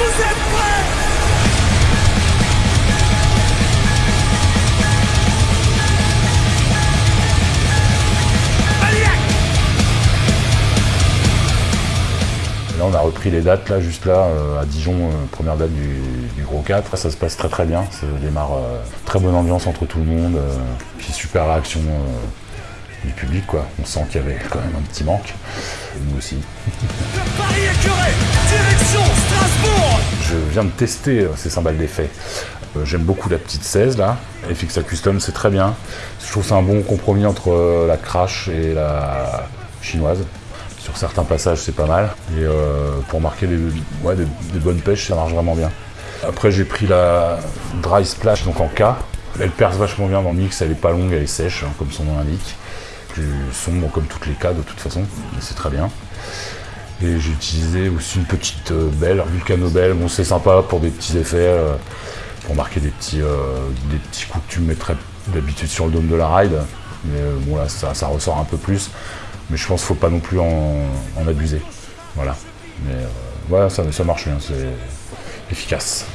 vous êtes prêts Là, on a repris les dates, là, juste là, euh, à Dijon, euh, première date du, Gros 4. Ça se passe très très bien, ça démarre euh, très bonne ambiance entre tout le monde, euh, puis super réaction euh, du public, quoi. On sent qu'il y avait quand même un petit manque, et nous aussi. Je viens de tester euh, ces cymbales d'effet. Euh, J'aime beaucoup la petite 16 là. FX Custom, c'est très bien. Je trouve c'est un bon compromis entre euh, la crash et la chinoise. Sur certains passages, c'est pas mal. Et pour marquer des bonnes pêches, ça marche vraiment bien. Après, j'ai pris la Dry Splash, donc en K. Elle perce vachement bien dans le mix, elle est pas longue, elle est sèche, hein, comme son nom l'indique. Plus sombre comme toutes les K de toute façon, mais c'est très bien. Et j'ai utilisé aussi une petite euh, belle, Vulcano Belle. Bon, c'est sympa pour des petits effets, euh, pour marquer des petits, euh, des petits coups que tu mettrais d'habitude sur le dôme de la ride. Mais bon, là, ça, ressort un peu plus. Mais je pense qu'il faut pas non plus en, abuser. Voilà. Mais voilà, ça, ça marche bien, c'est efficace.